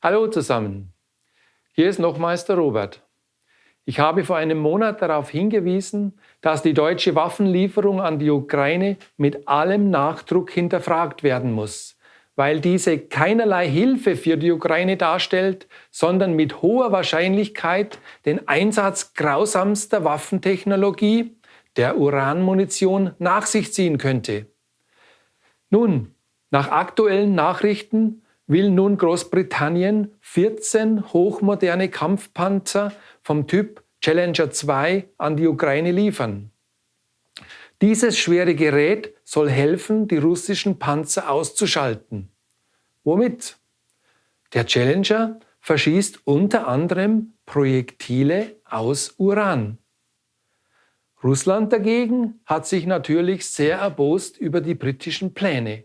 Hallo zusammen, hier ist nochmals der Robert. Ich habe vor einem Monat darauf hingewiesen, dass die deutsche Waffenlieferung an die Ukraine mit allem Nachdruck hinterfragt werden muss, weil diese keinerlei Hilfe für die Ukraine darstellt, sondern mit hoher Wahrscheinlichkeit den Einsatz grausamster Waffentechnologie, der Uranmunition, nach sich ziehen könnte. Nun, nach aktuellen Nachrichten will nun Großbritannien 14 hochmoderne Kampfpanzer vom Typ Challenger 2 an die Ukraine liefern. Dieses schwere Gerät soll helfen, die russischen Panzer auszuschalten. Womit? Der Challenger verschießt unter anderem Projektile aus Uran. Russland dagegen hat sich natürlich sehr erbost über die britischen Pläne.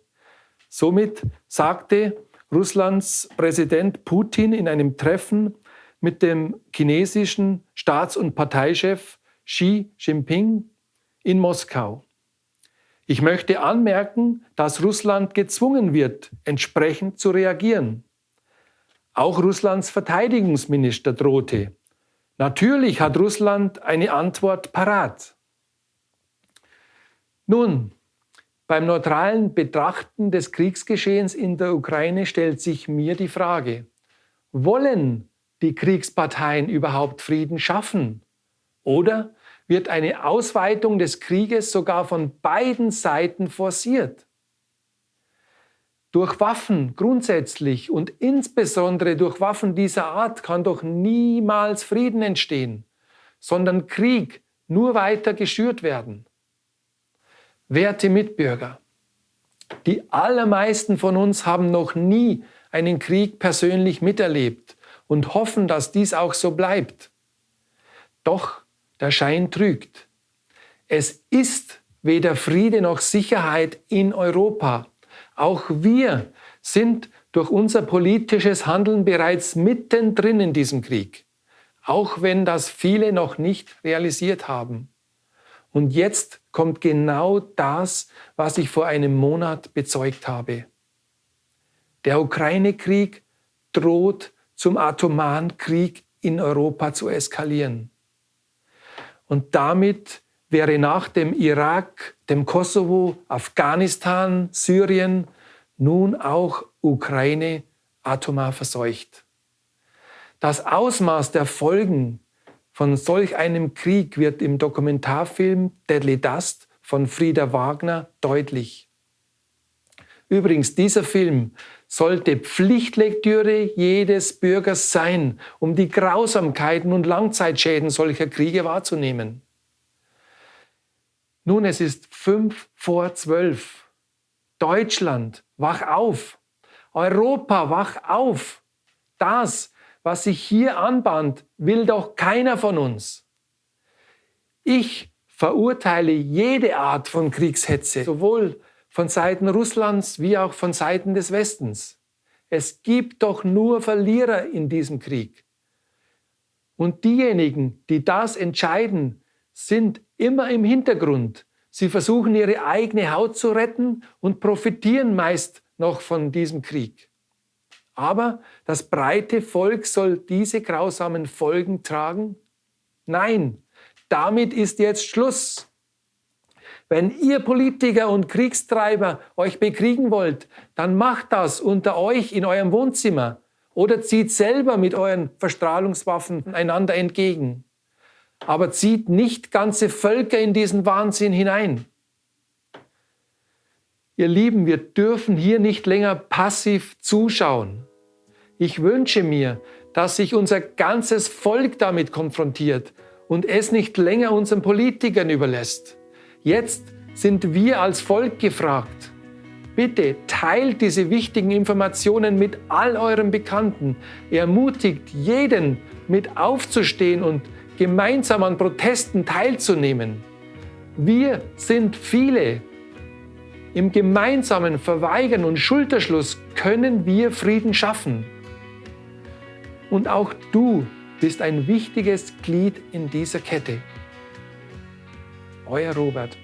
Somit sagte Russlands Präsident Putin in einem Treffen mit dem chinesischen Staats- und Parteichef Xi Jinping in Moskau. Ich möchte anmerken, dass Russland gezwungen wird, entsprechend zu reagieren. Auch Russlands Verteidigungsminister drohte. Natürlich hat Russland eine Antwort parat. Nun, beim neutralen Betrachten des Kriegsgeschehens in der Ukraine stellt sich mir die Frage, wollen die Kriegsparteien überhaupt Frieden schaffen? Oder wird eine Ausweitung des Krieges sogar von beiden Seiten forciert? Durch Waffen grundsätzlich und insbesondere durch Waffen dieser Art kann doch niemals Frieden entstehen, sondern Krieg nur weiter geschürt werden. Werte Mitbürger, die allermeisten von uns haben noch nie einen Krieg persönlich miterlebt und hoffen, dass dies auch so bleibt. Doch der Schein trügt. Es ist weder Friede noch Sicherheit in Europa. Auch wir sind durch unser politisches Handeln bereits mittendrin in diesem Krieg, auch wenn das viele noch nicht realisiert haben. Und jetzt kommt genau das, was ich vor einem Monat bezeugt habe. Der Ukraine-Krieg droht zum atomaren Krieg in Europa zu eskalieren. Und damit wäre nach dem Irak, dem Kosovo, Afghanistan, Syrien nun auch Ukraine atomar verseucht. Das Ausmaß der Folgen von solch einem Krieg wird im Dokumentarfilm Deadly Dust von Frieda Wagner deutlich. Übrigens, dieser Film sollte Pflichtlektüre jedes Bürgers sein, um die Grausamkeiten und Langzeitschäden solcher Kriege wahrzunehmen. Nun, es ist fünf vor zwölf. Deutschland, wach auf. Europa, wach auf. Das was sich hier anbahnt, will doch keiner von uns. Ich verurteile jede Art von Kriegshetze, sowohl von Seiten Russlands wie auch von Seiten des Westens. Es gibt doch nur Verlierer in diesem Krieg. Und diejenigen, die das entscheiden, sind immer im Hintergrund. Sie versuchen ihre eigene Haut zu retten und profitieren meist noch von diesem Krieg. Aber das breite Volk soll diese grausamen Folgen tragen? Nein, damit ist jetzt Schluss. Wenn ihr Politiker und Kriegstreiber euch bekriegen wollt, dann macht das unter euch in eurem Wohnzimmer oder zieht selber mit euren Verstrahlungswaffen einander entgegen. Aber zieht nicht ganze Völker in diesen Wahnsinn hinein. Ihr Lieben, wir dürfen hier nicht länger passiv zuschauen. Ich wünsche mir, dass sich unser ganzes Volk damit konfrontiert und es nicht länger unseren Politikern überlässt. Jetzt sind wir als Volk gefragt. Bitte teilt diese wichtigen Informationen mit all euren Bekannten. Ermutigt jeden, mit aufzustehen und gemeinsam an Protesten teilzunehmen. Wir sind viele. Im gemeinsamen Verweigern und Schulterschluss können wir Frieden schaffen. Und auch du bist ein wichtiges Glied in dieser Kette. Euer Robert.